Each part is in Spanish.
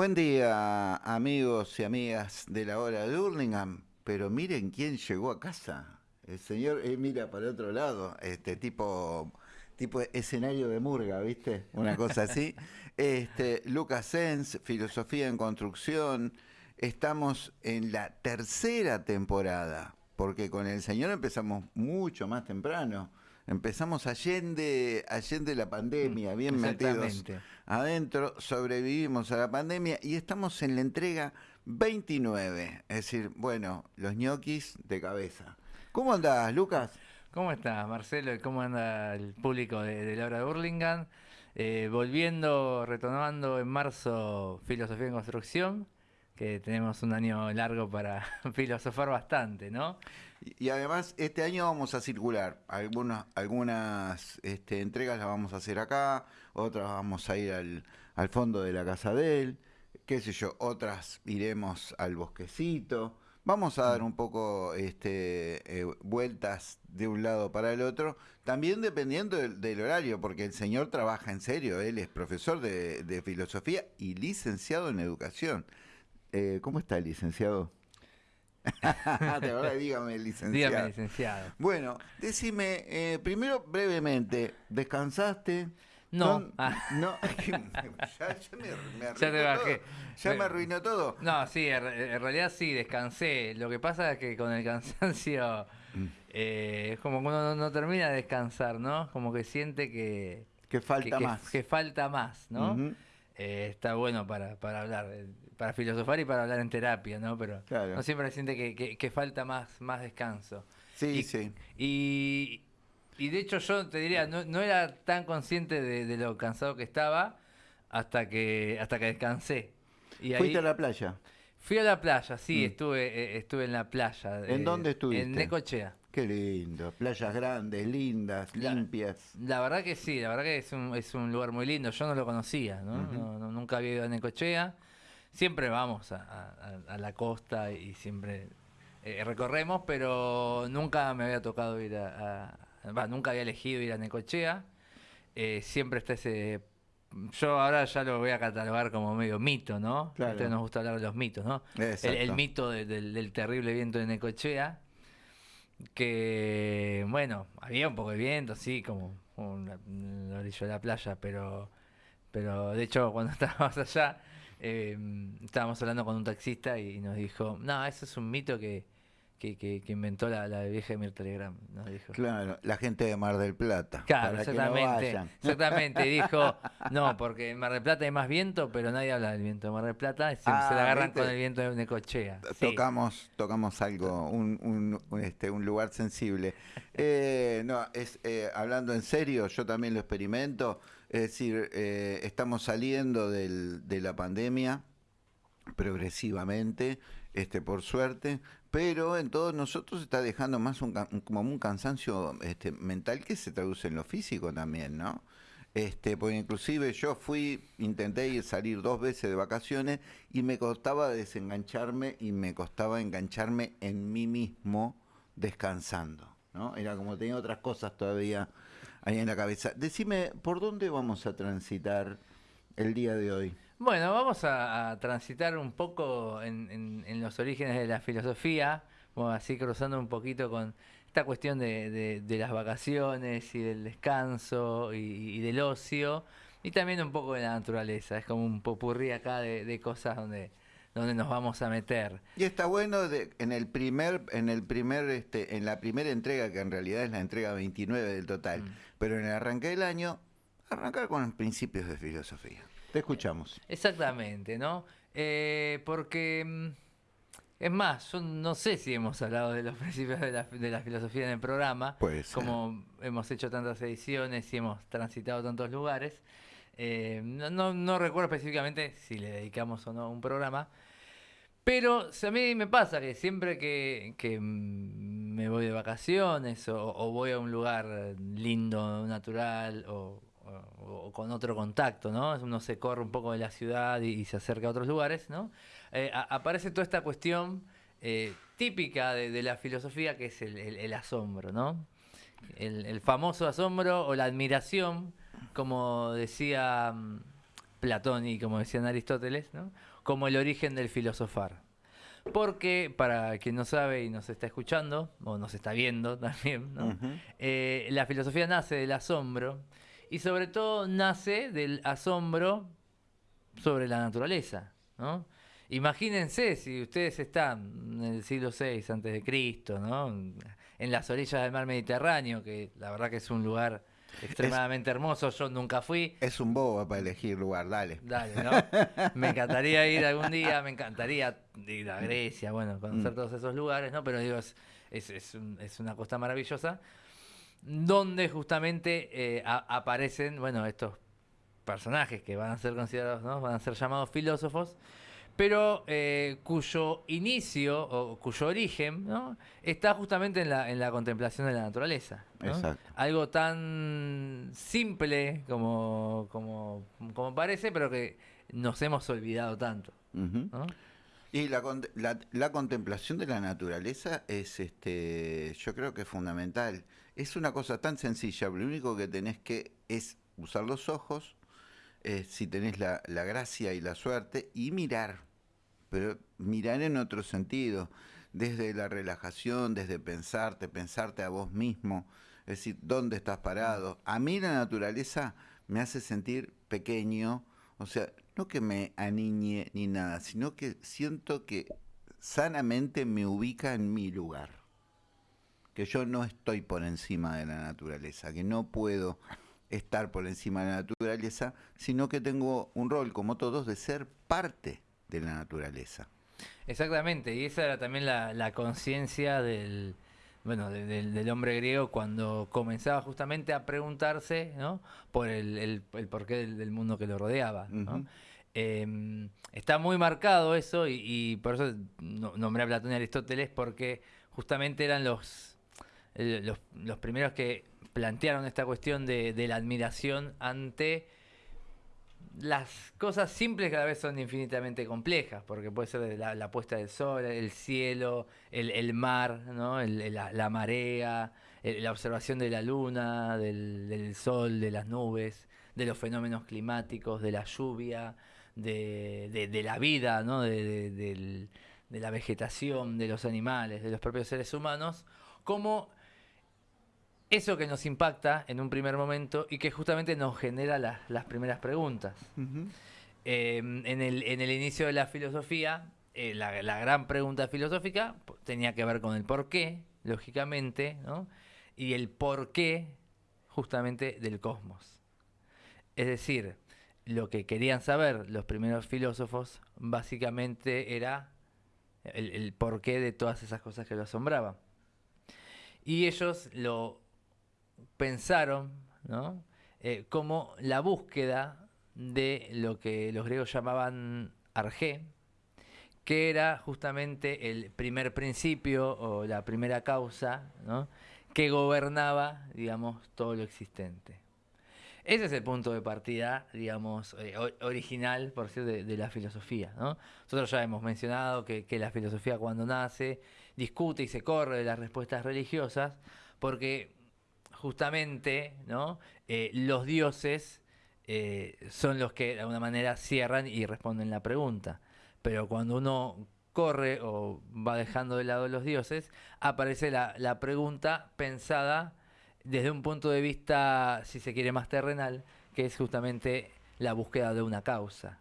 Buen día, amigos y amigas de la hora de Hurlingham. Pero miren quién llegó a casa. El señor eh, mira para otro lado, este tipo, tipo escenario de murga, ¿viste? Una cosa así. Este, Lucas Sens, Filosofía en Construcción. Estamos en la tercera temporada, porque con el señor empezamos mucho más temprano. Empezamos allende, allende la pandemia, bien metidos adentro, sobrevivimos a la pandemia y estamos en la entrega 29. Es decir, bueno, los ñoquis de cabeza. ¿Cómo andás, Lucas? ¿Cómo estás, Marcelo? ¿Cómo anda el público de, la hora de Burlingame? Eh, volviendo, retomando en marzo Filosofía en Construcción, que tenemos un año largo para filosofar bastante, ¿no? Y, además, este año vamos a circular. Algunas, algunas este, entregas las vamos a hacer acá, otras vamos a ir al, al fondo de la casa de él, qué sé yo, otras iremos al bosquecito. Vamos a dar un poco este, eh, vueltas de un lado para el otro, también dependiendo del, horario, porque el señor trabaja en serio, él es profesor de, filosofía y licenciado en educación. Eh, ¿Cómo está el licenciado? Verdad, dígame, licenciado. Dígame, licenciado. Bueno, decime, eh, primero brevemente, ¿descansaste? No. No, ah. ya, me, arruinó Todo. Ya me arruinó todo. No, sí, en, realidad sí, descansé. Lo que pasa es que con el cansancio mm. eh, es como que uno no, termina de descansar, ¿no? Como que siente que... Que falta más. Que, falta más, ¿no? Eh, está bueno para, para hablar, eh, para filosofar y para hablar en terapia, ¿no? Pero no siempre siente que, que, falta más, más descanso. Sí, sí. Y, y de hecho yo te diría, no, era tan consciente de, lo cansado que estaba hasta que, hasta que descansé. Y ¿Fuiste a la playa? Fui a la playa, sí, mm. estuve, eh, estuve en la playa. ¿En dónde estuviste? En Necochea. Qué lindo, playas grandes, lindas, limpias. La verdad que sí, la verdad que es un, es un lugar muy lindo, yo no lo conocía, ¿no? nunca había ido a Necochea. Siempre vamos a, la costa y siempre eh, recorremos, pero nunca me había tocado ir a, nunca había elegido ir a Necochea. Eh, siempre está ese. Yo ahora ya lo voy a catalogar como medio mito, ¿no? A ustedes nos gusta hablar de los mitos, ¿no? El, mito del, terrible viento de Necochea. Que, bueno, había un poco de viento, sí, como un orillo de la playa, pero, pero de hecho, cuando estábamos allá, eh, estábamos hablando con un taxista y nos dijo: No, eso es un mito que que, inventó la, la, vieja Mir Telegram, nos dijo. Claro, la gente de Mar del Plata. Claro, exactamente. exactamente, dijo, no, porque en Mar del Plata hay más viento, pero nadie habla del viento de Mar del Plata, se, la ah, agarran con el viento de Necochea. Tocamos, tocamos algo, un, un, este, un lugar sensible. Eh, no, es, eh, hablando en serio, yo también lo experimento, es decir, eh, estamos saliendo del, de la pandemia progresivamente, este, por suerte, pero en todos nosotros está dejando más un, como un cansancio este, mental que se traduce en lo físico también, ¿no? Este, porque inclusive yo fui, intenté ir salir dos veces de vacaciones y me costaba desengancharme y me costaba engancharme en mí mismo descansando, ¿no? Era como tenía otras cosas todavía ahí en la cabeza. Decime, ¿por dónde vamos a transitar el día de hoy? Bueno, vamos a, transitar un poco en, los orígenes de la filosofía, así cruzando un poquito con esta cuestión de, las vacaciones y del descanso y, del ocio, y también un poco de la naturaleza. Es como un popurrí acá de, cosas donde donde nos vamos a meter. Y está bueno de, en el primer, en el primer, este, en la primera entrega, que en realidad es la entrega 29 del total, mm. pero en el arranque del año, arrancar con los principios de filosofía. Te escuchamos. Exactamente, ¿no? Eh, porque, mm, es más, yo no sé si hemos hablado de los principios de la, filosofía en el programa, pues, como hemos hecho tantas ediciones y hemos transitado tantos lugares. Eh, no, recuerdo específicamente si le dedicamos o no un programa, pero a mí me pasa que siempre que, me voy de vacaciones o, voy a un lugar lindo, natural o, o, con otro contacto, ¿no? Uno se corre un poco de la ciudad y, se acerca a otros lugares, ¿no? Eh, aparece toda esta cuestión eh, típica de, la filosofía que es el, asombro, ¿no? El, famoso asombro o la admiración, como decía mm, Platón y como decían Aristóteles, ¿no? como el origen del filosofar. Porque, para quien no sabe y nos está escuchando, o nos está viendo también, ¿no? Ujú. Eh, la filosofía nace del asombro y sobre todo nace del asombro sobre la naturaleza, ¿no? Imagínense si ustedes están en el siglo VI antes de Cristo, ¿no? En las orillas del mar Mediterráneo, que la verdad que es un lugar extremadamente hermoso, yo nunca fui. Es un bobo para elegir lugar, dale. Dale, ¿no? Me encantaría ir algún día, me encantaría ir a Grecia, bueno, conocer Mm. todos esos lugares, ¿no? Pero digo, es, es, es un- es una costa maravillosa, donde justamente eh, a- aparecen, bueno, estos personajes que van a ser considerados, ¿no? Van a ser llamados filósofos, pero eh, cuyo inicio o cuyo origen, ¿no? Está justamente en la, en la contemplación de la naturaleza. Algo tan simple como, como, como parece, pero que nos hemos olvidado tanto. Y la, la, la contemplación de la naturaleza es, este, yo creo que es fundamental. Es una cosa tan sencilla, lo único que tenés que es usar los ojos, eh, si tenés la, la gracia y la suerte, y mirar, pero mirar en otro sentido, desde la relajación, desde pensarte, pensarte a vos mismo, es decir, dónde estás parado. A mí la naturaleza me hace sentir pequeño, o sea, no que me aniñe ni nada, sino que siento que sanamente me ubica en mi lugar. Que yo no estoy por encima de la naturaleza, que no puedo estar por encima de la naturaleza, sino que tengo un rol, como todos, de ser parte de la naturaleza. Exactamente, y esa era también la, la conciencia del, bueno, de- del, del hombre griego cuando comenzaba justamente a preguntarse ¿no? por el, el- el porqué del, del mundo que lo rodeaba. Eh, está muy marcado eso y, y por eso no- nombré a Platón y Aristóteles porque justamente eran los, los, los primeros que plantearon esta cuestión de, la admiración ante las cosas simples cada vez son infinitamente complejas, porque puede ser la, la puesta del sol, el cielo, el, mar, la, marea, el- la observación de la luna, del, sol, de las nubes, de los fenómenos climáticos, de la lluvia, de, la vida, ¿no? de, de la vegetación, de los animales, de los propios seres humanos, como eso que nos impacta en un primer momento y que justamente nos genera las- las primeras preguntas. Eh, en, el, en el inicio de la filosofía, eh, la, la gran pregunta filosófica tenía que ver con el por qué, lógicamente, ¿no? y el por qué justamente del cosmos. Es decir, lo que querían saber los primeros filósofos básicamente era el, el porqué de todas esas cosas que lo asombraban. Y ellos lo pensaron ¿no? Eh, como la búsqueda de lo que los griegos llamaban arjé, que era justamente el primer principio o la primera causa ¿no? que gobernaba, digamos, todo lo existente. Ese es el punto de partida, digamos, eh, original, por cierto, de, la filosofía. ¿no? Nosotros ya hemos mencionado que la filosofía cuando nace discute y se corre de las respuestas religiosas, porque justamente ¿no? Eh, los dioses eh, son los que de alguna manera cierran y responden la pregunta. Pero cuando uno corre o va dejando de lado los dioses, aparece la, pregunta pensada desde un punto de vista, si se quiere, más terrenal, que es justamente la búsqueda de una causa.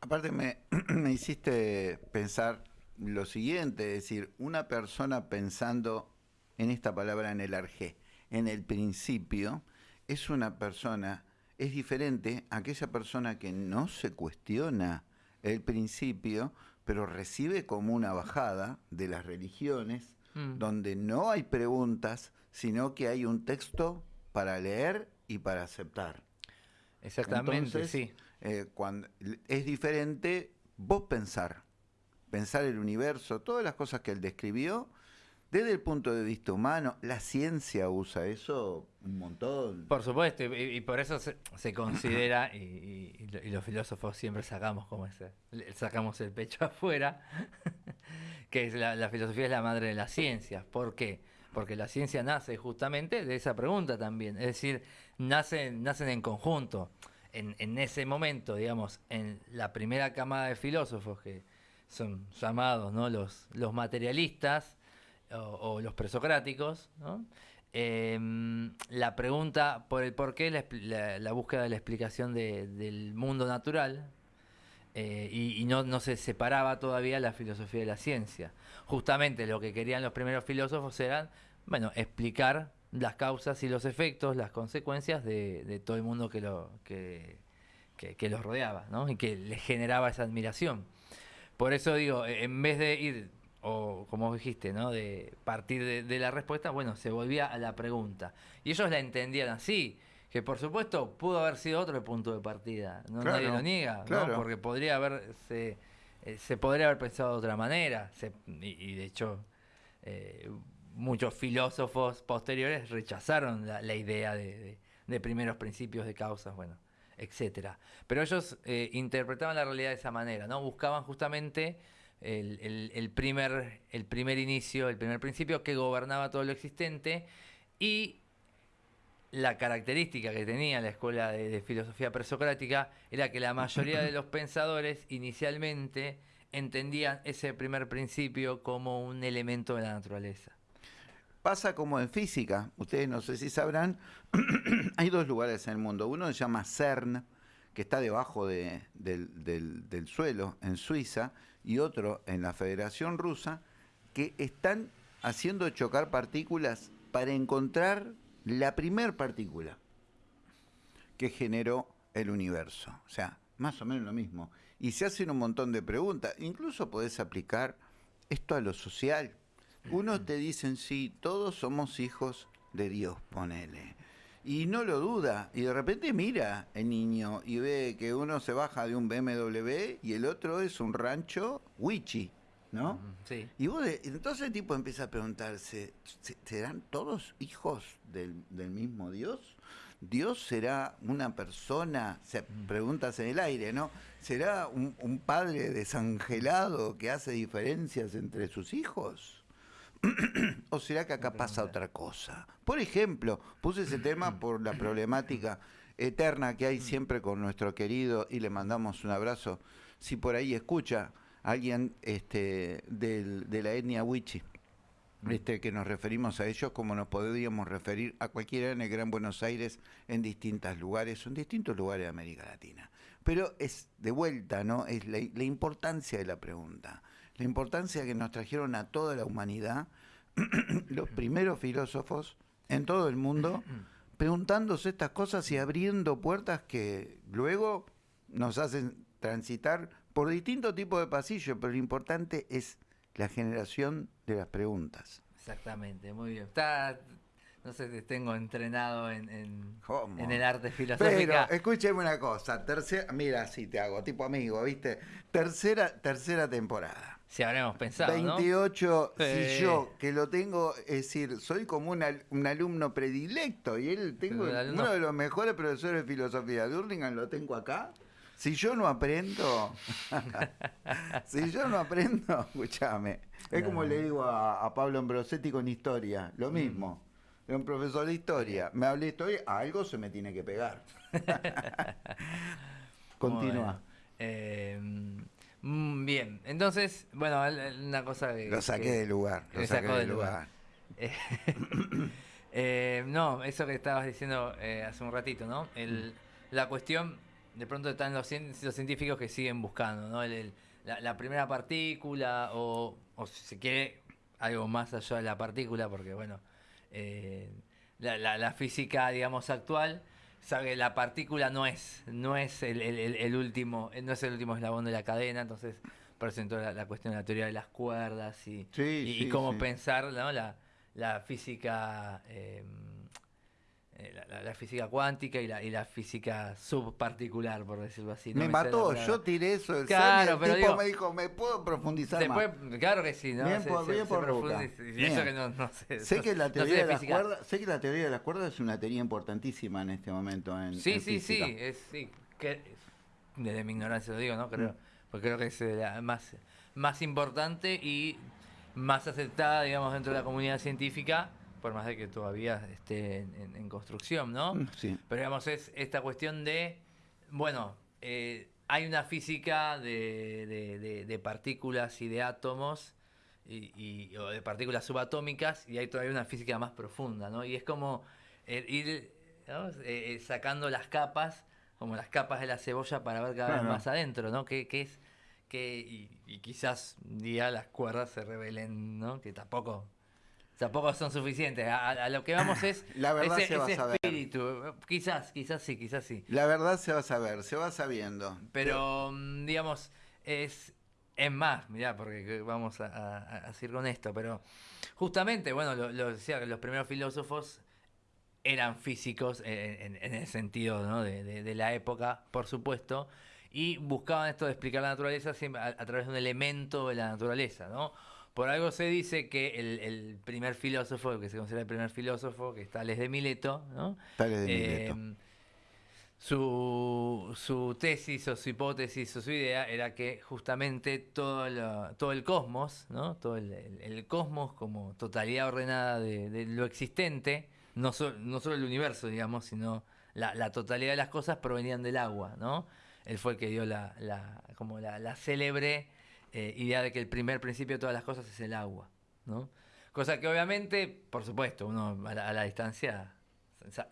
Aparte me, me hiciste pensar lo siguiente, es decir, una persona pensando en esta palabra en el arjé, en el principio, es una persona, es diferente a aquella persona que no se cuestiona el principio, pero recibe como una bajada de las religiones, Mm. donde no hay preguntas, sino que hay un texto para leer y para aceptar. Exactamente, Entonces, sí. eh, cuando, es diferente vos pensar, pensar el universo, todas las cosas que él describió, desde el punto de vista humano, la ciencia usa eso un montón. Por supuesto, y, y por eso se, se considera, y, y- y lo- y los filósofos siempre sacamos como ese, sacamos el pecho afuera, que es la, la filosofía es la madre de las ciencias. ¿Por qué? Porque la ciencia nace justamente de esa pregunta también. Es decir, nacen, nacen en conjunto. en, ese momento, digamos, en la primera camada de filósofos que son llamados ¿no? los, los materialistas o, los presocráticos, em, la pregunta por el por qué, la, búsqueda de la explicación del mundo natural, eh, y, no, no, se separaba todavía la filosofía de la ciencia. Justamente lo que querían los primeros filósofos eran, bueno, explicar las causas y los efectos, las consecuencias de, todo el mundo que, que, los rodeaba, ¿no? Y que les generaba esa admiración. Por eso digo, en vez de ir, o como dijiste, ¿no? De partir de, la respuesta, bueno, se volvía a la pregunta. Y ellos la entendían así, que por supuesto pudo haber sido otro punto de partida, ¿no? nadie lo niega, ¿no? Porque podría haberse, eh, se podría haber pensado de otra manera, y, de hecho... Eh, muchos filósofos posteriores rechazaron la, idea de, primeros principios de causas, bueno, etcétera. Pero ellos eh, interpretaban la realidad de esa manera, ¿no? Buscaban justamente el, primer, el primer inicio, el primer principio que gobernaba todo lo existente y la característica que tenía la escuela de, de filosofía presocrática era que la mayoría de los pensadores inicialmente entendían ese primer principio como un elemento de la naturaleza. Pasa como en física, ustedes no sé si sabrán, hay dos lugares en el mundo. Uno se llama CERN, que está debajo del, suelo, en Suiza, y otro en la Federación Rusa, que están haciendo chocar partículas para encontrar la primer partícula que generó el universo. O sea, más o menos lo mismo. Y se hacen un montón de preguntas. Incluso podés aplicar esto a lo social. Uno te dicen, sí, todos somos hijos de Dios, ponele. Y no lo duda. Y de repente mira el niño y ve que uno se baja de un BMW y el otro es un rancho Wichi, ¿no? Sí. Y vos, entonces el tipo empieza a preguntarse, ¿serán todos hijos del, mismo Dios? ¿Dios será una persona, se preguntas en el aire, ¿no? ¿Será un, un padre desangelado que hace diferencias entre sus hijos? ¿O será que acá pasa otra cosa? Por ejemplo, puse ese tema por la problemática eterna que hay siempre con nuestro querido y le mandamos un abrazo. Si por ahí escucha alguien este, de la etnia Wichi, este, que nos referimos a ellos como nos podríamos referir a cualquiera en el Gran Buenos Aires en distintos lugares, en distintos lugares de América Latina. Pero es de vuelta, ¿no? Es la importancia de la pregunta la importancia que nos trajeron a toda la humanidad los primeros filósofos en todo el mundo, preguntándose estas cosas y abriendo puertas que luego nos hacen transitar por distintos tipos de pasillos, pero lo importante es la generación de las preguntas. Exactamente, muy bien. Está, no sé si tengo entrenado en, en, el arte filosófico. Pero escúcheme una cosa, tercera, mira, si te hago, tipo amigo, ¿viste? Tercera, tercera temporada. Si habremos pensado. 28, si yo, que lo tengo, es decir, soy como un alumno predilecto y él tengo uno de los mejores profesores de filosofía de Hurlingham, lo tengo acá. Si yo no aprendo, si yo no aprendo, escúchame. Es como le digo a, Pablo Ambrosetti con historia, lo mm. mismo. Es un profesor de historia. Me hablé de historia, algo se me tiene que pegar. Continúa. Eh, bien, entonces, bueno, una cosa que... Lo saqué del lugar. Lo saqué del lugar. Eh, no, eso que estabas diciendo eh, hace un ratito, ¿no? El, la cuestión, de pronto están los, los científicos que siguen buscando, ¿no? la, primera partícula o, o, si se quiere, algo más allá de la partícula, porque, bueno, eh, la, la, física, digamos, actual sabe la partícula no es, no es el, último, no es el último eslabón de la cadena, entonces presentó la, la cuestión de la teoría de las cuerdas y, y, cómo pensar la, la física eh, eh, la, física cuántica y la, y la física subparticular, por decirlo así. me, mató, yo tiré eso del claro, pero el tipo me dijo, ¿me puedo profundizar más? Claro que sí, ¿no? Bien por, bien por Eso que no, no sé, sé, que la teoría de las cuerdas, sé que la teoría de las cuerdas es una teoría importantísima en este momento en Sí, sí, sí, es, sí, que, desde mi ignorancia lo digo, ¿no? Creo, mm. Porque creo que es la más, más importante y más aceptada, digamos, dentro de la comunidad científica por más de que todavía esté en, construcción, ¿no? Mm, sí. Pero digamos, es esta cuestión de Bueno, eh, hay una física de, partículas y de átomos y, o de partículas subatómicas y hay todavía una física más profunda, ¿no? Y es como eh, ir eh, sacando las capas, como las capas de la cebolla para ver cada vez más adentro, ¿no? Que, es que y, quizás un día las cuerdas se revelen, ¿no? Que tampoco Tampoco son suficientes. A, lo que vamos es la verdad se va a saber. espíritu. Quizás, quizás sí, quizás sí. La verdad se va a saber, se va sabiendo. Pero, mm, digamos, es, es más, mirá, porque vamos a, decir con esto, pero justamente, bueno, lo, decía que los primeros filósofos eran físicos en, el sentido ¿no? de, la época, por supuesto, y buscaban esto de explicar la naturaleza a, a través de un elemento de la naturaleza, ¿no? Por algo se dice que el, primer filósofo, que se considera el primer filósofo, que es Tales de Mileto, ¿no? Tales de Mileto. Em, su, tesis o su hipótesis o su idea era que justamente todo, todo el cosmos, ¿no? todo el, cosmos como totalidad ordenada de, lo existente, no, no solo el universo, digamos, sino la, totalidad de las cosas provenían del agua. ¿no? Él fue el que dio la, como la célebre eh, idea de que el primer principio de todas las cosas es el agua, ¿no? Cosa que obviamente, por supuesto, uno a la, distancia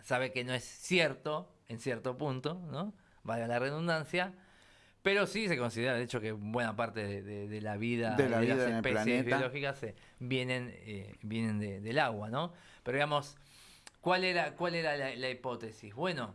sabe que no es cierto en cierto punto, ¿no? Vaya la redundancia, pero sí se considera, de hecho, que buena parte de, la vida de, las especies biológicas vienen, eh, vienen del agua, ¿no? Pero digamos, ¿cuál era, cuál era la, hipótesis? Bueno,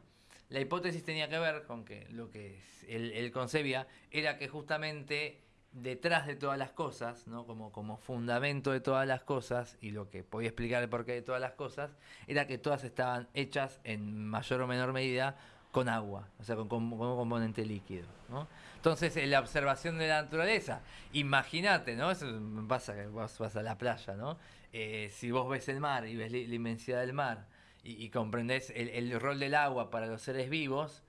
la hipótesis tenía que ver con que lo que él concebía era que justamente detrás de todas las cosas, ¿no? como, como fundamento de todas las cosas, y lo que podía explicar el porqué de todas las cosas, era que todas estaban hechas en mayor o menor medida con agua, o sea, con, un componente líquido. ¿no? Entonces, en la observación de la naturaleza, imagínate, ¿no? Eso pasa que vos vas a la playa, ¿no? Eh, si vos ves el mar y ves la, inmensidad del mar y, comprendés el, el, rol del agua para los seres vivos,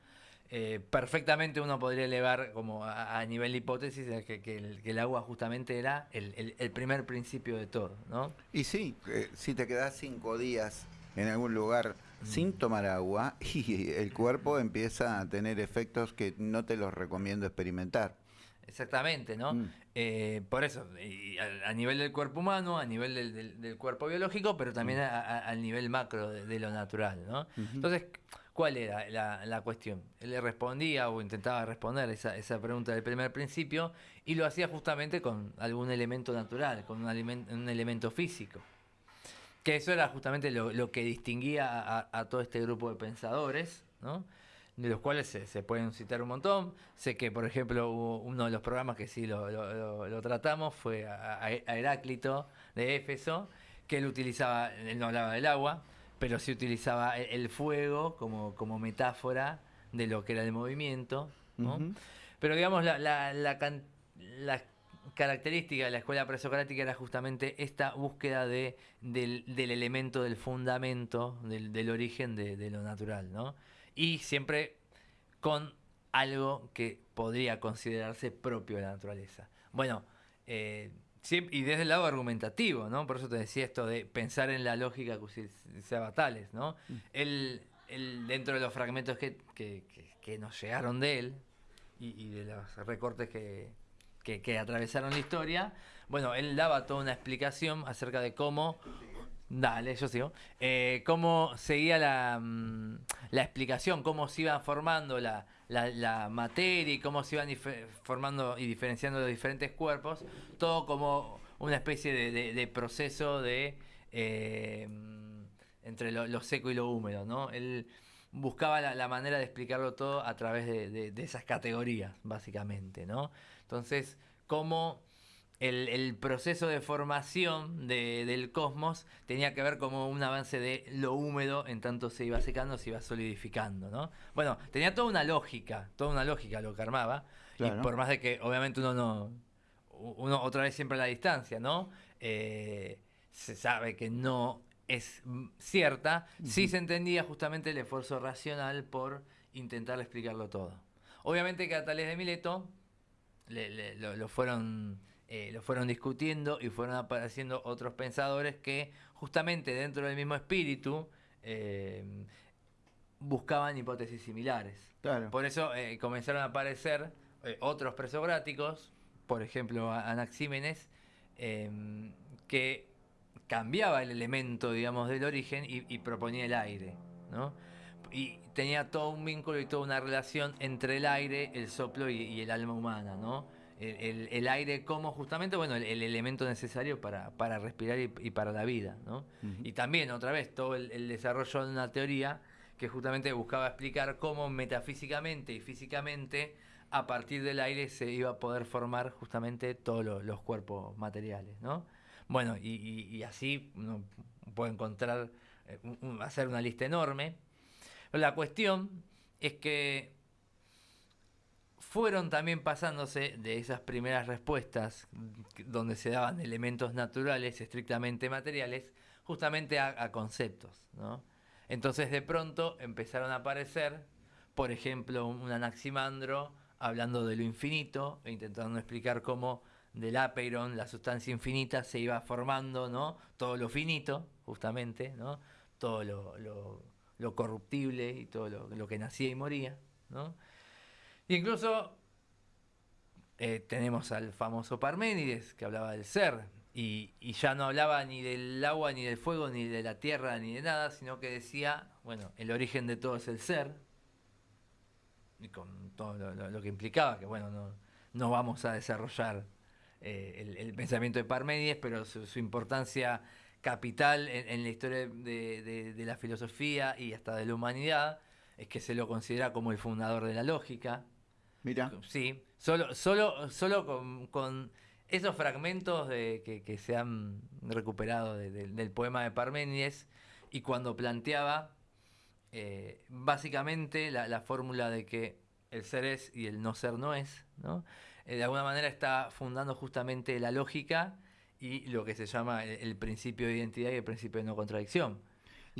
eh, perfectamente uno podría elevar como a, nivel de hipótesis que, el, agua justamente era el, primer principio de todo, ¿no? Y sí, eh, si te quedas cinco días en algún lugar mm. sin tomar agua y el cuerpo empieza a tener efectos que no te los recomiendo experimentar. Exactamente, ¿no? Mm. Eh, por eso, a, nivel del cuerpo humano, a nivel del, cuerpo biológico, pero también mm. al nivel macro de, lo natural, ¿no? Entonces, ¿Cuál era la, cuestión? Él le respondía o intentaba responder esa, esa, pregunta del primer principio y lo hacía justamente con algún elemento natural, con un, elemento físico. Que eso era justamente lo, que distinguía a, todo este grupo de pensadores, ¿no? de los cuales se, pueden citar un montón. Sé que, por ejemplo, uno de los programas que sí lo, tratamos fue a, a, Heráclito de Éfeso, que él utilizaba, él no hablaba del agua, pero se utilizaba el, fuego como, como metáfora de lo que era el movimiento. Pero digamos, la, la, la, característica de la escuela presocrática era justamente esta búsqueda de, del, elemento, del fundamento, del, origen de, lo natural, ¿no? Y siempre con algo que podría considerarse propio de la naturaleza. Bueno, eh, y desde el lado argumentativo, ¿no? Por eso te decía esto de pensar en la lógica que usaba Tales, ¿no? Él, mm. dentro de los fragmentos que, nos llegaron de él y, de los recortes que, atravesaron la historia, bueno, él daba toda una explicación acerca de cómo Dale, yo sigo. Eh, cómo seguía la, mm, la, explicación, cómo se iba formando la, la, materia y cómo se iban formando y diferenciando los diferentes cuerpos, todo como una especie de, proceso de eh, entre lo, seco y lo húmedo, ¿no? Él buscaba la, manera de explicarlo todo a través de, de esas categorías, básicamente, ¿no? Entonces, cómo el, proceso de formación del cosmos tenía que ver como un avance de lo húmedo en tanto se iba secando, se iba solidificando, ¿no? Bueno, tenía toda una lógica, toda una lógica lo que armaba, y por más de que obviamente uno no, uno otra vez siempre a la distancia, ¿no? Eh, se sabe que no es cierta, sí se entendía justamente el esfuerzo racional por intentar explicarlo todo. Obviamente que a Tales de Mileto lo fueron eh, lo fueron discutiendo y fueron apareciendo otros pensadores que justamente dentro del mismo espíritu eh, buscaban hipótesis similares. Claro. Por eso eh, comenzaron a aparecer otros presográticos, por ejemplo Anaxímenes, em, que cambiaba el elemento, digamos, del origen y, proponía el aire, ¿no? Y tenía todo un vínculo y toda una relación entre el aire, el soplo y, el alma humana, ¿no? El, aire como justamente, bueno, el, elemento necesario para, para respirar y, para la vida, ¿no? Y también, otra vez, todo el, desarrollo de una teoría que justamente buscaba explicar cómo metafísicamente y físicamente a partir del aire se iba a poder formar justamente todos los cuerpos materiales, ¿no? Bueno, y, así uno puede encontrar, eh, hacer una lista enorme. La cuestión es que fueron también pasándose de esas primeras respuestas donde se daban elementos naturales, estrictamente materiales, justamente a, conceptos. ¿no? Entonces de pronto empezaron a aparecer, por ejemplo, un anaximandro hablando de lo infinito e intentando explicar cómo del apeiron, la sustancia infinita, se iba formando, ¿no? Todo lo finito, justamente, ¿no? Todo lo, corruptible y todo lo, que nacía y moría, ¿no? Incluso eh, tenemos al famoso Parménides, que hablaba del ser, y, ya no hablaba ni del agua, ni del fuego, ni de la tierra, ni de nada, sino que decía, bueno, el origen de todo es el ser, y con todo lo, que implicaba, que bueno, no, no vamos a desarrollar eh, el, pensamiento de Parménides, pero su, importancia capital en, la historia de, la filosofía y hasta de la humanidad es que se lo considera como el fundador de la lógica. Mira. Sí, solo, solo, solo con, esos fragmentos de, que, se han recuperado del poema de Parménides y cuando planteaba eh, básicamente la, la fórmula de que el ser es y el no ser no es, ¿no? Eh, de alguna manera está fundando justamente la lógica y lo que se llama el, principio de identidad y el principio de no contradicción.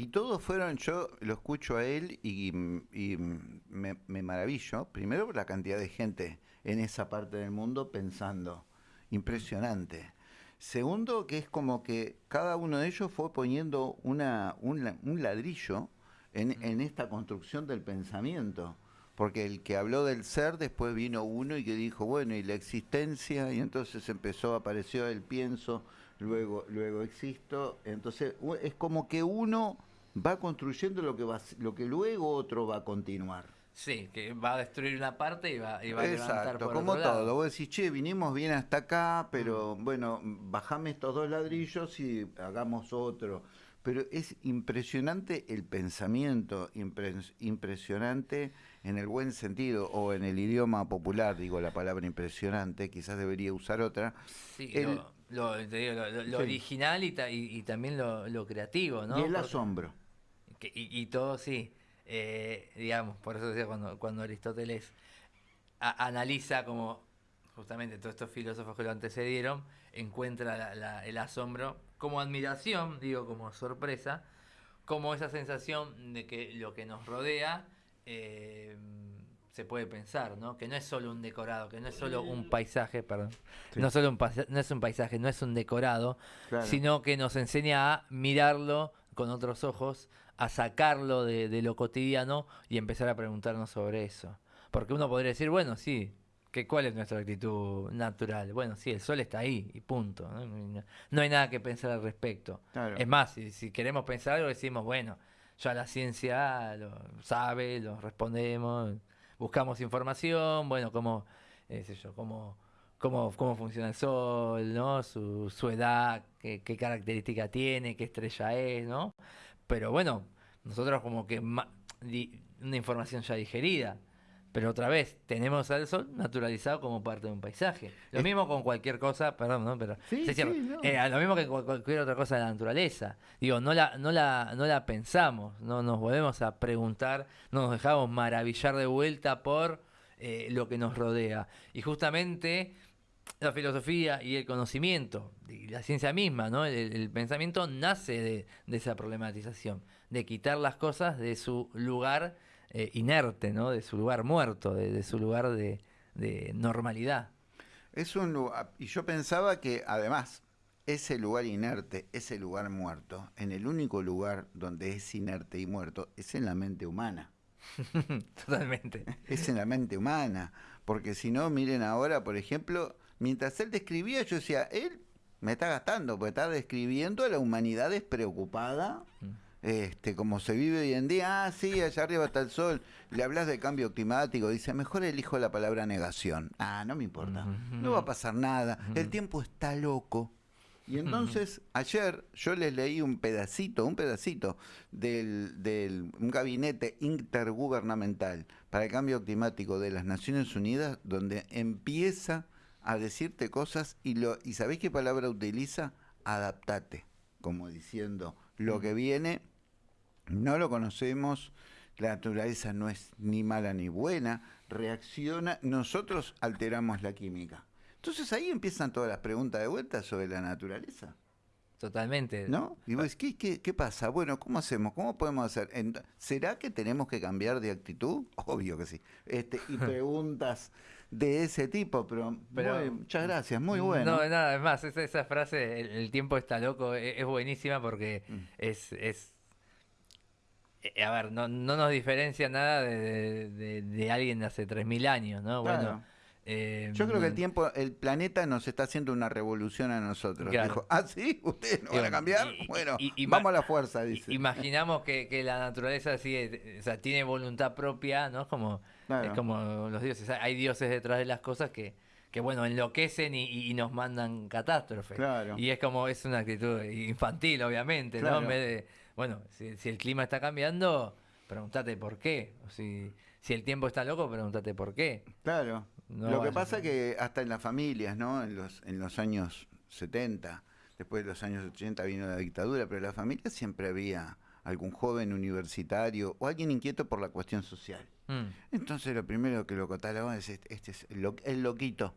Y todos fueron, yo lo escucho a él y, me, maravillo, primero por la cantidad de gente en esa parte del mundo pensando, impresionante. Segundo, que es como que cada uno de ellos fue poniendo una, un, ladrillo en, en esta construcción del pensamiento. Porque el que habló del ser, después vino uno y que dijo, bueno, y la existencia, y entonces empezó, apareció el pienso, luego, luego existo, entonces es como que uno va construyendo lo que, va, lo que luego otro va a continuar. Sí, que va a destruir una parte y va, y va a levantar por como todo. Vos decís, che, vinimos bien hasta acá, pero mm. bueno, bajame estos dos ladrillos y hagamos otro. Pero es impresionante el pensamiento, impresionante en el buen sentido o en el idioma popular, digo la palabra impresionante, quizás debería usar otra. Sí, lo, original y, también lo, creativo, ¿no? Y el asombro. y, todo, sí. Eh, digamos, por eso decía cuando, cuando Aristóteles analiza como justamente todos estos filósofos que lo antecedieron, encuentra el asombro como admiración, digo, como sorpresa, como esa sensación de que lo que nos rodea eh, se puede pensar, ¿no? Que no es solo un decorado, que no es solo un paisaje, perdón. No, solo un no es un paisaje, no es un decorado, sino que nos enseña a mirarlo con otros ojos, a sacarlo de, de, lo cotidiano y empezar a preguntarnos sobre eso. Porque uno podría decir, bueno, sí, que ¿cuál es nuestra actitud natural? Bueno, sí, el sol está ahí y punto. No, hay nada que pensar al respecto. Es más, si, si queremos pensar algo, decimos, bueno, ya la ciencia lo sabe, lo respondemos, buscamos información, bueno, cómo, eh, sé cómo, cómo, cómo funciona el Sol, ¿no? Su, su edad, qué, qué característica tiene, qué estrella es, ¿no? Pero bueno, nosotros como que una información ya digerida. Pero otra vez, tenemos al sol naturalizado como parte de un paisaje. Lo mismo con cualquier cosa, perdón, ¿no? Pero sí, eh, lo mismo que cualquier otra cosa de la naturaleza. Digo, no la, no la, no la pensamos, no nos volvemos a preguntar, no nos dejamos maravillar de vuelta por eh, lo que nos rodea. Y justamente la filosofía y el conocimiento, y la ciencia misma, ¿no? El, pensamiento nace de, de esa problematización, de quitar las cosas de su lugar eh, inerte, ¿no? De su lugar muerto, de, su lugar de, normalidad. Es un y yo pensaba que además ese lugar inerte, ese lugar muerto, en el único lugar donde es inerte y muerto, es en la mente humana. Totalmente. Es en la mente humana. Porque si no, miren ahora, por ejemplo, mientras él describía, yo decía, él me está gastando, porque está describiendo a la humanidad despreocupada. Mm. Este, como se vive hoy en día, ah, sí, allá arriba está el sol, le hablas de cambio climático, dice, mejor elijo la palabra negación. Ah, no me importa, no va a pasar nada, el tiempo está loco. Y entonces, ayer yo les leí un pedacito, un pedacito del, del un gabinete intergubernamental para el cambio climático de las Naciones Unidas, donde empieza a decirte cosas y, lo, y ¿sabéis qué palabra utiliza? Adaptate, como diciendo, lo que viene no lo conocemos, la naturaleza no es ni mala ni buena, reacciona, nosotros alteramos la química. Entonces ahí empiezan todas las preguntas de vuelta sobre la naturaleza. Totalmente. ¿No? Y vos, ¿qué, qué, pasa? Bueno, ¿cómo hacemos? ¿Cómo podemos hacer? ¿Será que tenemos que cambiar de actitud? Obvio que sí. Este, y preguntas de ese tipo, pero, muchas gracias, muy bueno. No, nada, es más, esa, frase, el, tiempo está loco, e, es, buenísima porque mm. es, es eh, a ver, no, no nos diferencia nada de, de, alguien de hace 3.000 años, ¿no? Bueno, eh, Yo creo que el tiempo, el planeta nos está haciendo una revolución a nosotros. Dijo, ah, sí, ustedes no van a cambiar. bueno, vamos a la fuerza, dice. Imaginamos que, que la naturaleza sigue, o sea, tiene voluntad propia, ¿no? Como, es como los dioses. Hay dioses detrás de las cosas que, que bueno, enloquecen y, nos mandan catástrofes. Claro. Y es como, es una actitud infantil, obviamente, ¿no? En vez de bueno, si, el clima está cambiando, pregúntate por qué. si, si el tiempo está loco, pregúntate por qué. Claro. Lo que pasa es que hasta en las familias, ¿no? En los, en los años 70, después de los años 80 vino la dictadura, pero en las familias siempre había algún joven universitario o alguien inquieto por la cuestión social. Mm. Entonces lo primero que lo catalogaban es este, este es el, el loquito,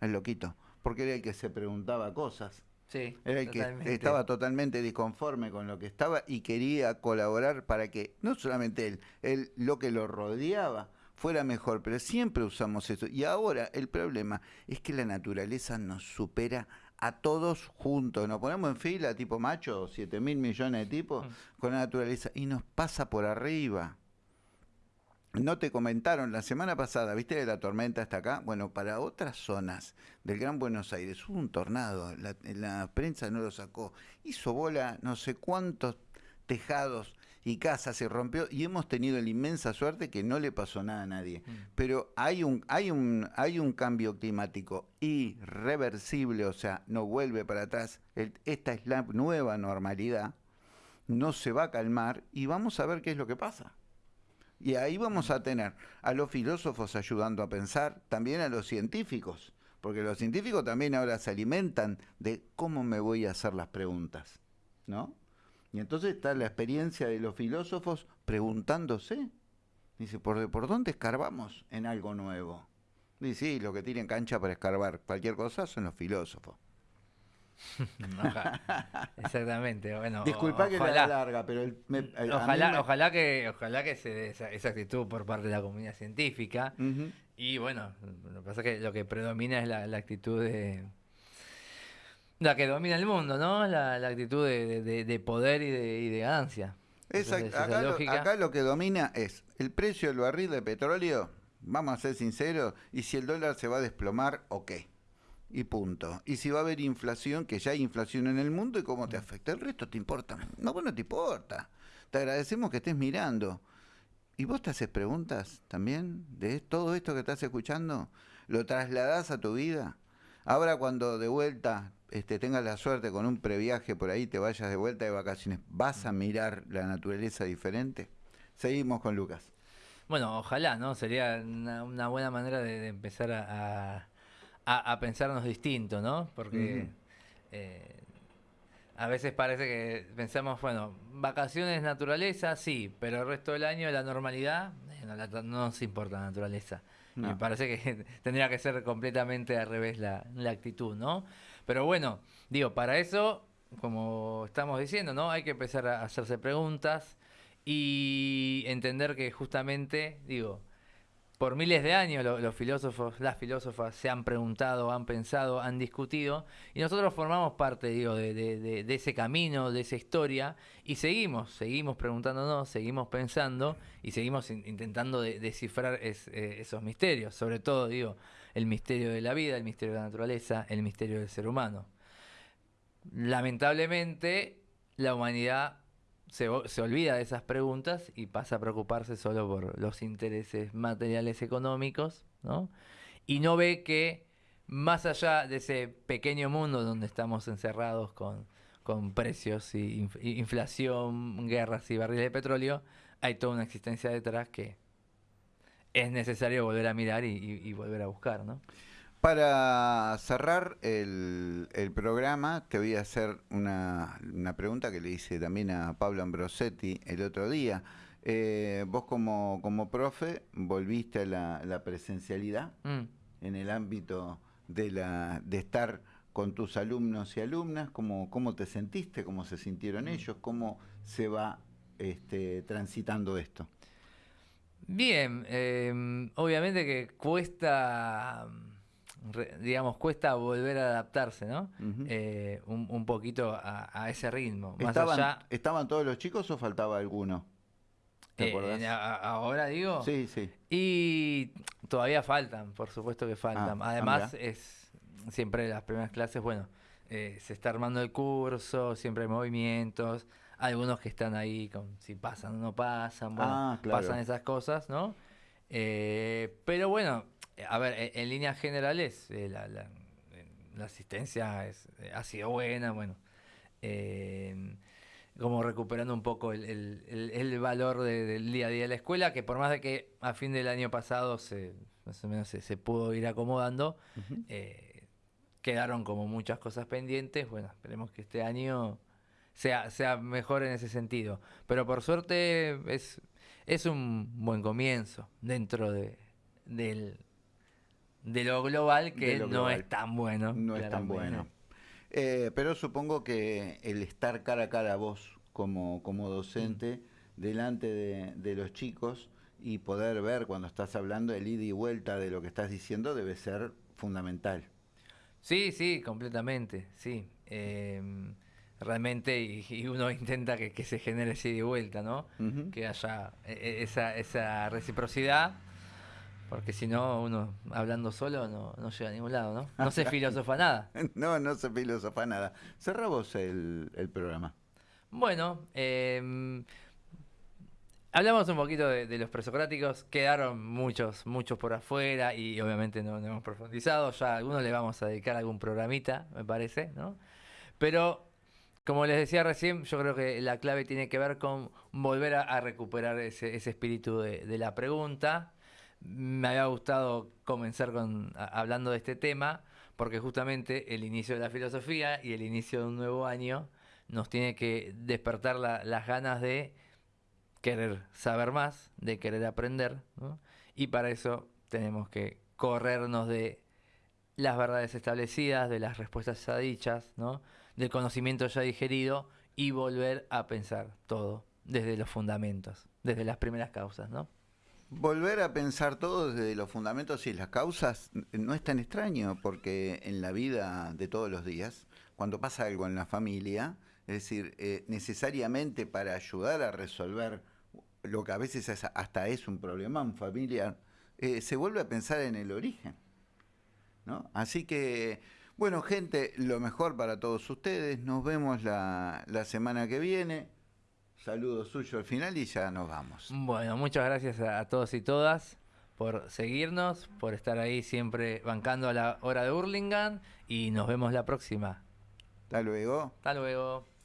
el loquito, porque era el que se preguntaba cosas Sí, Era el que estaba totalmente disconforme con lo que estaba y quería colaborar para que no solamente él, él lo que lo rodeaba fuera mejor, pero siempre usamos eso. Y ahora el problema es que la naturaleza nos supera a todos juntos. Nos ponemos en fila, tipo macho, 7 mil millones de tipos, mm. con la naturaleza, y nos pasa por arriba. No te comentaron la semana pasada, ¿viste la tormenta hasta acá? Bueno, para otras zonas del Gran Buenos Aires hubo un tornado, la, la prensa no lo sacó, hizo bola no sé cuántos tejados y casas se rompió y hemos tenido la inmensa suerte que no le pasó nada a nadie. Mm. Pero hay un, hay un, hay un cambio climático irreversible, o sea, no vuelve para atrás. esta es la nueva normalidad, no se va a calmar y vamos a ver qué es lo que pasa. Y ahí vamos a tener a los filósofos ayudando a pensar, también a los científicos, porque los científicos también ahora se alimentan de cómo me voy a hacer las preguntas, ¿no? Y entonces está la experiencia de los filósofos preguntándose, dice, ¿por, ¿por dónde escarbamos en algo nuevo? Dice, sí, lo que tienen cancha para escarbar cualquier cosa son los filósofos. Exactamente. Bueno, Disculpa que la larga, pero ojalá, ojalá que ojalá que se dé esa, actitud por parte de la comunidad científica. Y bueno, lo que pasa es que lo que predomina es la, actitud de la que domina el mundo, ¿no? La, actitud de, poder y de, y de ganancia. acá, lo, acá lo que domina es el precio del barril de petróleo, vamos a ser sinceros, y si el dólar se va a desplomar, ok y punto. Y si va a haber inflación, que ya hay inflación en el mundo y cómo te afecta. El resto te importa. No, bueno, te importa. Te agradecemos que estés mirando. ¿Y vos te haces preguntas también de todo esto que estás escuchando? ¿Lo trasladás a tu vida? Ahora cuando de vuelta este, tengas la suerte con un previaje por ahí, te vayas de vuelta de vacaciones, ¿vas a mirar la naturaleza diferente? Seguimos con Lucas. Bueno, ojalá, ¿no? Sería una, buena manera de, empezar a a, pensarnos distinto, ¿no? Porque eh, a veces parece que pensamos, bueno, vacaciones, naturaleza, sí, pero el resto del año la normalidad, no, nos importa la naturaleza. Me parece que tendría que ser completamente al revés la, la actitud, ¿no? Pero bueno, digo, para eso, como estamos diciendo, ¿no? Hay que empezar a hacerse preguntas y entender que justamente, digo, por miles de años los filósofos, las filósofas se han preguntado, han pensado, han discutido, y nosotros formamos parte, digo, de, ese camino, de esa historia, y seguimos, seguimos preguntándonos, seguimos pensando, y seguimos intentando descifrar eh, esos misterios, sobre todo, digo, el misterio de la vida, el misterio de la naturaleza, el misterio del ser humano. Lamentablemente, la humanidad se, olvida de esas preguntas y pasa a preocuparse solo por los intereses materiales económicos, ¿no? Y no ve que más allá de ese pequeño mundo donde estamos encerrados con, precios y inflación, guerras y barriles de petróleo, hay toda una existencia detrás que es necesario volver a mirar y volver a buscar, ¿no? Para cerrar el, programa, te voy a hacer una, pregunta que le hice también a Pablo Ambrosetti el otro día. Eh, vos como, como profe volviste a la, presencialidad mm. en el ámbito de, la, de estar con tus alumnos y alumnas, ¿cómo, cómo te sentiste? ¿Cómo se sintieron mm. ellos? ¿Cómo se va este, transitando esto? Bien, em, obviamente que cuesta digamos, cuesta volver a adaptarse, ¿no? Eh, un, poquito a, ese ritmo. ¿Estaban, ¿Estaban todos los chicos o faltaba alguno? ¿Te eh, ahora digo. Sí, sí. Y todavía faltan, por supuesto que faltan. Ah, Además, es siempre las primeras clases, bueno, eh, se está armando el curso, siempre hay movimientos, algunos que están ahí con si pasan o no pasan, bueno, ah, pasan esas cosas, ¿no? pero bueno, a ver, en, líneas generales, eh, la, la, asistencia es, eh, ha sido buena, bueno. Como recuperando un poco el, valor del día a día de la escuela, que por más de que a fin del año pasado se, más o menos se, pudo ir acomodando, eh, quedaron como muchas cosas pendientes. Bueno, esperemos que este año sea, sea mejor en ese sentido. Pero por suerte es, es un buen comienzo dentro de, del, de lo global que no es tan bueno. No es tan bueno. Eh, pero supongo que el estar cara a cara vos como, como docente mm. delante de, los chicos y poder ver cuando estás hablando el ida y vuelta de lo que estás diciendo debe ser fundamental. Sí, sí, completamente, sí. Em, realmente, y, uno intenta que, se genere ese ida y vuelta, ¿no? Que haya e, e, esa, esa reciprocidad porque si no, uno hablando solo no, no, llega a ningún lado, ¿no? No se filosofa nada. no, no se filosofa nada. Cerra vos el, programa. Bueno, em, hablamos un poquito de, los presocráticos. Quedaron muchos, muchos por afuera y obviamente no, no, hemos profundizado. Ya a algunos le vamos a dedicar algún programita, me parece, ¿no? Pero como les decía recién, yo creo que la clave tiene que ver con volver a, recuperar ese, ese espíritu de, de, la pregunta, me había gustado comenzar con, hablando de este tema, porque justamente el inicio de la filosofía y el inicio de un nuevo año nos tiene que despertar las ganas de querer saber más, de querer aprender, y para eso tenemos que corrernos de las verdades establecidas, de las respuestas ya dichas, ¿no? del conocimiento ya digerido y volver a pensar todo desde los fundamentos, desde las primeras causas, ¿no? Volver a pensar todo desde los fundamentos y las causas no es tan extraño, porque en la vida de todos los días, cuando pasa algo en la familia, es decir, eh, necesariamente para ayudar a resolver lo que a veces hasta es un problema familiar, eh, se vuelve a pensar en el origen. ¿no? Así que, bueno, gente, lo mejor para todos ustedes. Nos vemos la, la semana que viene saludo suyo al final y ya nos vamos. Bueno, muchas gracias a todos y todas por seguirnos, por estar ahí siempre bancando a la hora de Hurlingham y nos vemos la próxima. Hasta luego. Hasta luego.